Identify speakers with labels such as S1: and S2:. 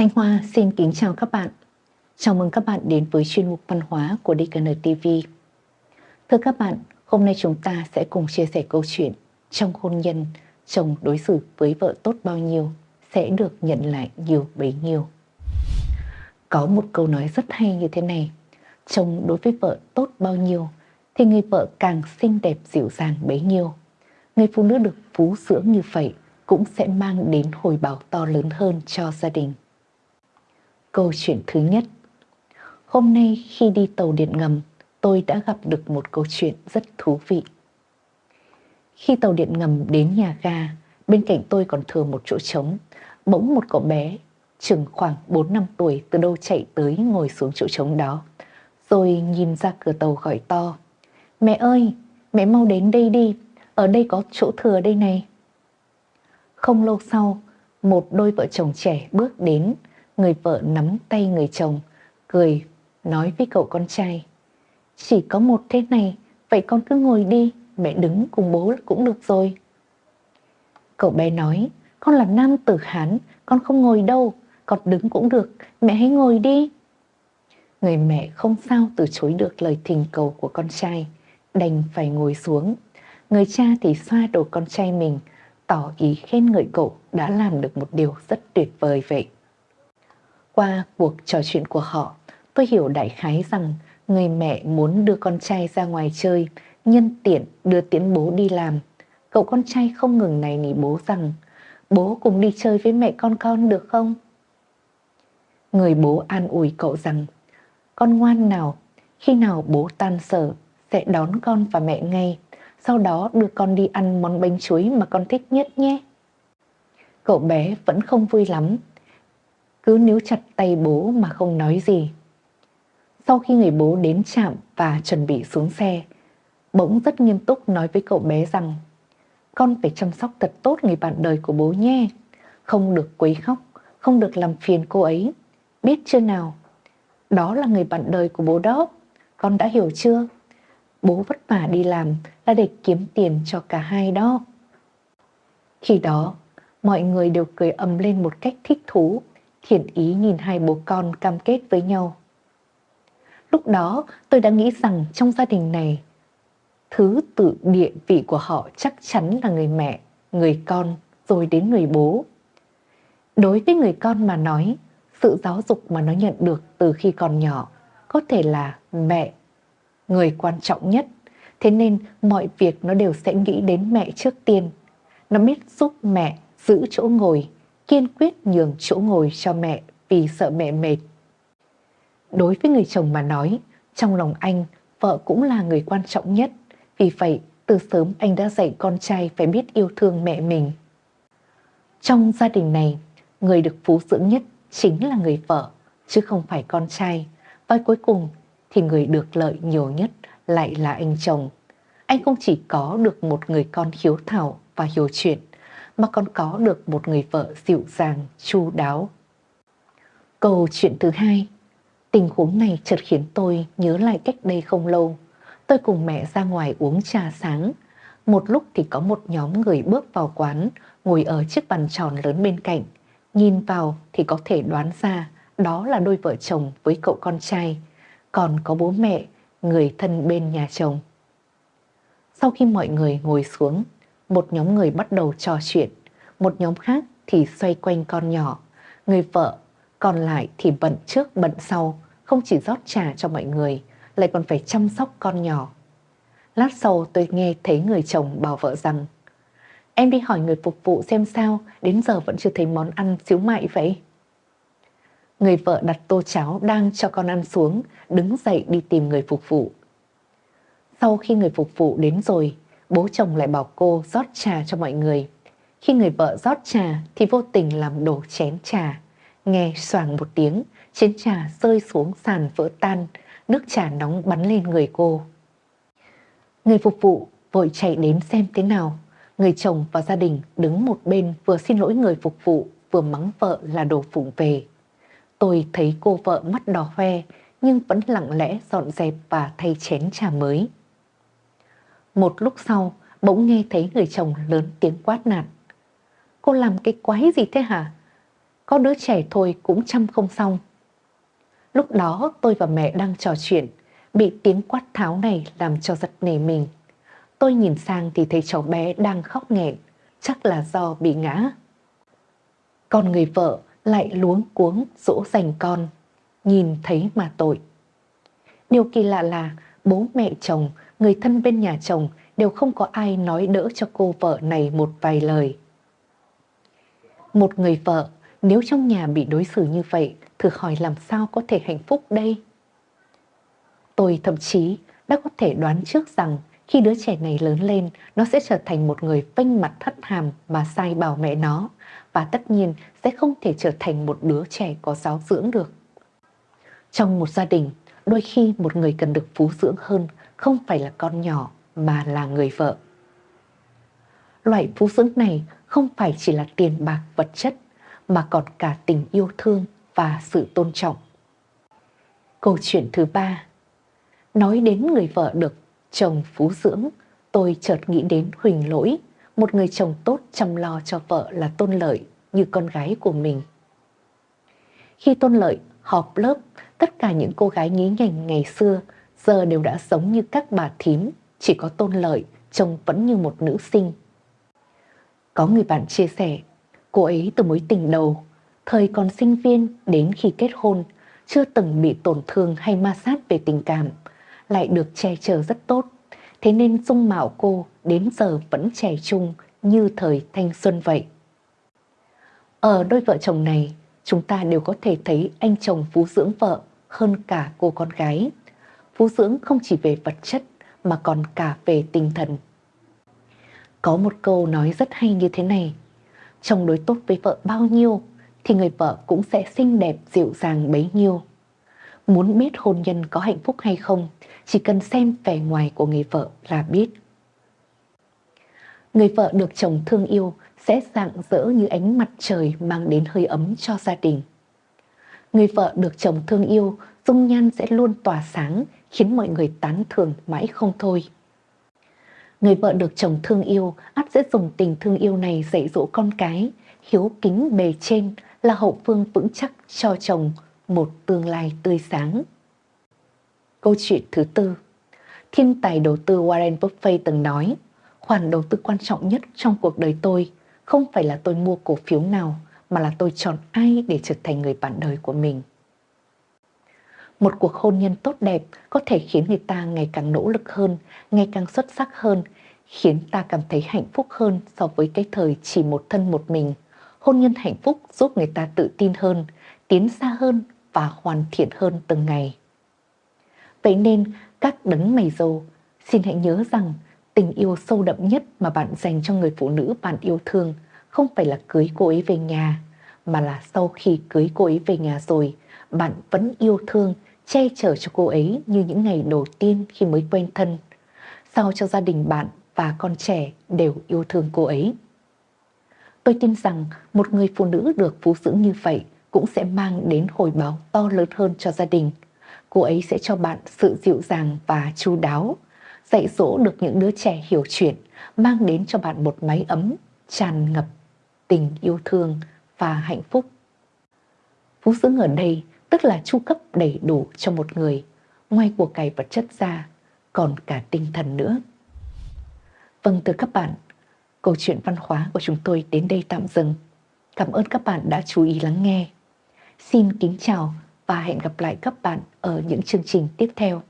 S1: Thanh Hoa xin kính chào các bạn. Chào mừng các bạn đến với chuyên mục văn hóa của DKN TV. Thưa các bạn, hôm nay chúng ta sẽ cùng chia sẻ câu chuyện trong hôn nhân, chồng đối xử với vợ tốt bao nhiêu sẽ được nhận lại nhiều bấy nhiêu. Có một câu nói rất hay như thế này, chồng đối với vợ tốt bao nhiêu thì người vợ càng xinh đẹp dịu dàng bấy nhiêu. Người phụ nữ được phú dưỡng như vậy cũng sẽ mang đến hồi báo to lớn hơn cho gia đình. Câu chuyện thứ nhất Hôm nay khi đi tàu điện ngầm, tôi đã gặp được một câu chuyện rất thú vị. Khi tàu điện ngầm đến nhà ga, bên cạnh tôi còn thừa một chỗ trống. Bỗng một cậu bé, chừng khoảng 4 năm tuổi từ đâu chạy tới ngồi xuống chỗ trống đó. Rồi nhìn ra cửa tàu gọi to. Mẹ ơi, mẹ mau đến đây đi, ở đây có chỗ thừa đây này. Không lâu sau, một đôi vợ chồng trẻ bước đến, người vợ nắm tay người chồng, cười, nói với cậu con trai. Chỉ có một thế này, vậy con cứ ngồi đi, mẹ đứng cùng bố cũng được rồi. Cậu bé nói, con là nam tử Hán, con không ngồi đâu, con đứng cũng được, mẹ hãy ngồi đi. Người mẹ không sao từ chối được lời thỉnh cầu của con trai, đành phải ngồi xuống. Người cha thì xoa đầu con trai mình, tỏ ý khen ngợi cậu đã làm được một điều rất tuyệt vời vậy. Qua cuộc trò chuyện của họ, tôi hiểu đại khái rằng người mẹ muốn đưa con trai ra ngoài chơi, nhân tiện đưa tiễn bố đi làm. Cậu con trai không ngừng này nỉ bố rằng, bố cùng đi chơi với mẹ con con được không? Người bố an ủi cậu rằng, con ngoan nào, khi nào bố tan sở sẽ đón con và mẹ ngay, sau đó đưa con đi ăn món bánh chuối mà con thích nhất nhé. Cậu bé vẫn không vui lắm cứ níu chặt tay bố mà không nói gì. Sau khi người bố đến trạm và chuẩn bị xuống xe, bỗng rất nghiêm túc nói với cậu bé rằng con phải chăm sóc thật tốt người bạn đời của bố nhé, không được quấy khóc, không được làm phiền cô ấy, biết chưa nào? Đó là người bạn đời của bố đó, con đã hiểu chưa? Bố vất vả đi làm là để kiếm tiền cho cả hai đó. Khi đó, mọi người đều cười ầm lên một cách thích thú thiện ý nhìn hai bố con cam kết với nhau. Lúc đó tôi đã nghĩ rằng trong gia đình này, thứ tự địa vị của họ chắc chắn là người mẹ, người con, rồi đến người bố. Đối với người con mà nói, sự giáo dục mà nó nhận được từ khi còn nhỏ có thể là mẹ, người quan trọng nhất. Thế nên mọi việc nó đều sẽ nghĩ đến mẹ trước tiên. Nó biết giúp mẹ giữ chỗ ngồi, kiên quyết nhường chỗ ngồi cho mẹ vì sợ mẹ mệt. Đối với người chồng mà nói, trong lòng anh, vợ cũng là người quan trọng nhất. Vì vậy, từ sớm anh đã dạy con trai phải biết yêu thương mẹ mình. Trong gia đình này, người được phú dưỡng nhất chính là người vợ, chứ không phải con trai. Và cuối cùng thì người được lợi nhiều nhất lại là anh chồng. Anh không chỉ có được một người con hiếu thảo và hiểu chuyện, mà còn có được một người vợ dịu dàng, chu đáo. Câu chuyện thứ hai, tình huống này chợt khiến tôi nhớ lại cách đây không lâu. Tôi cùng mẹ ra ngoài uống trà sáng. Một lúc thì có một nhóm người bước vào quán, ngồi ở chiếc bàn tròn lớn bên cạnh. Nhìn vào thì có thể đoán ra đó là đôi vợ chồng với cậu con trai, còn có bố mẹ, người thân bên nhà chồng. Sau khi mọi người ngồi xuống, một nhóm người bắt đầu trò chuyện, một nhóm khác thì xoay quanh con nhỏ. Người vợ còn lại thì bận trước bận sau, không chỉ rót trà cho mọi người, lại còn phải chăm sóc con nhỏ. Lát sau tôi nghe thấy người chồng bảo vợ rằng Em đi hỏi người phục vụ xem sao, đến giờ vẫn chưa thấy món ăn xíu mại vậy. Người vợ đặt tô cháo đang cho con ăn xuống, đứng dậy đi tìm người phục vụ. Sau khi người phục vụ đến rồi, bố chồng lại bảo cô rót trà cho mọi người. Khi người vợ rót trà thì vô tình làm đổ chén trà. Nghe xoàng một tiếng, chén trà rơi xuống sàn vỡ tan, nước trà nóng bắn lên người cô. Người phục vụ vội chạy đến xem thế nào. Người chồng và gia đình đứng một bên vừa xin lỗi người phục vụ, vừa mắng vợ là đồ phụng về. Tôi thấy cô vợ mắt đỏ hoe nhưng vẫn lặng lẽ dọn dẹp và thay chén trà mới. Một lúc sau, bỗng nghe thấy người chồng lớn tiếng quát nạt. Cô làm cái quái gì thế hả? có đứa trẻ thôi cũng chăm không xong. Lúc đó tôi và mẹ đang trò chuyện, bị tiếng quát tháo này làm cho giật nảy mình. Tôi nhìn sang thì thấy cháu bé đang khóc nghẹn, chắc là do bị ngã. Còn người vợ lại luống cuống dỗ dành con, nhìn thấy mà tội. Điều kỳ lạ là bố mẹ chồng, người thân bên nhà chồng đều không có ai nói đỡ cho cô vợ này một vài lời. Một người vợ nếu trong nhà bị đối xử như vậy, thử hỏi làm sao có thể hạnh phúc đây? Tôi thậm chí đã có thể đoán trước rằng khi đứa trẻ này lớn lên, nó sẽ trở thành một người phanh mặt thất hàm mà sai bảo mẹ nó, và tất nhiên sẽ không thể trở thành một đứa trẻ có giáo dưỡng được. Trong một gia đình, đôi khi một người cần được phú dưỡng hơn không phải là con nhỏ mà là người vợ. Loại phú dưỡng này không phải chỉ là tiền bạc vật chất mà còn cả tình yêu thương và sự tôn trọng. Câu chuyện thứ ba Nói đến người vợ được chồng phú dưỡng, tôi chợt nghĩ đến Huỳnh Lỗi, một người chồng tốt chăm lo cho vợ là Tôn Lợi như con gái của mình. Khi Tôn Lợi họp lớp, tất cả những cô gái nhí nhảnh ngày xưa giờ đều đã sống như các bà thím, chỉ có Tôn Lợi trông vẫn như một nữ sinh. Có người bạn chia sẻ, cô ấy từ mối tình đầu, thời còn sinh viên đến khi kết hôn, chưa từng bị tổn thương hay ma sát về tình cảm, lại được che chở rất tốt. Thế nên dung mạo cô đến giờ vẫn trẻ trung như thời thanh xuân vậy. Ở đôi vợ chồng này, chúng ta đều có thể thấy anh chồng phú dưỡng vợ hơn cả cô con gái. Phú dưỡng không chỉ về vật chất mà còn cả về tinh thần. Có một câu nói rất hay như thế này, chồng đối tốt với vợ bao nhiêu thì người vợ cũng sẽ xinh đẹp dịu dàng bấy nhiêu. Muốn biết hôn nhân có hạnh phúc hay không, chỉ cần xem vẻ ngoài của người vợ là biết. Người vợ được chồng thương yêu sẽ rạng rỡ như ánh mặt trời mang đến hơi ấm cho gia đình. Người vợ được chồng thương yêu, dung nhan sẽ luôn tỏa sáng, khiến mọi người tán thưởng mãi không thôi. Người vợ được chồng thương yêu, ắt sẽ dùng tình thương yêu này dạy dỗ con cái, hiếu kính bề trên là hậu phương vững chắc cho chồng một tương lai tươi sáng. Câu chuyện thứ tư Thiên tài đầu tư Warren Buffett từng nói khoản đầu tư quan trọng nhất trong cuộc đời tôi không phải là tôi mua cổ phiếu nào mà là tôi chọn ai để trở thành người bạn đời của mình. Một cuộc hôn nhân tốt đẹp có thể khiến người ta ngày càng nỗ lực hơn, ngày càng xuất sắc hơn, khiến ta cảm thấy hạnh phúc hơn so với cái thời chỉ một thân một mình. Hôn nhân hạnh phúc giúp người ta tự tin hơn, tiến xa hơn và hoàn thiện hơn từng ngày. Vậy nên các đấng mày dâu xin hãy nhớ rằng tình yêu sâu đậm nhất mà bạn dành cho người phụ nữ bạn yêu thương không phải là cưới cô ấy về nhà, mà là sau khi cưới cô ấy về nhà rồi, bạn vẫn yêu thương, che chở cho cô ấy như những ngày đầu tiên khi mới quen thân. Sao cho gia đình bạn và con trẻ đều yêu thương cô ấy. Tôi tin rằng một người phụ nữ được phú dưỡng như vậy cũng sẽ mang đến hồi báo to lớn hơn cho gia đình. Cô ấy sẽ cho bạn sự dịu dàng và chu đáo, dạy dỗ được những đứa trẻ hiểu chuyện, mang đến cho bạn một mái ấm, tràn ngập tình yêu thương và hạnh phúc. Phú dưỡng ở đây tức là chu cấp đầy đủ cho một người, ngoài của cải vật chất ra, còn cả tinh thần nữa. Vâng từ các bạn, câu chuyện văn hóa của chúng tôi đến đây tạm dừng. Cảm ơn các bạn đã chú ý lắng nghe. Xin kính chào và hẹn gặp lại các bạn ở những chương trình tiếp theo.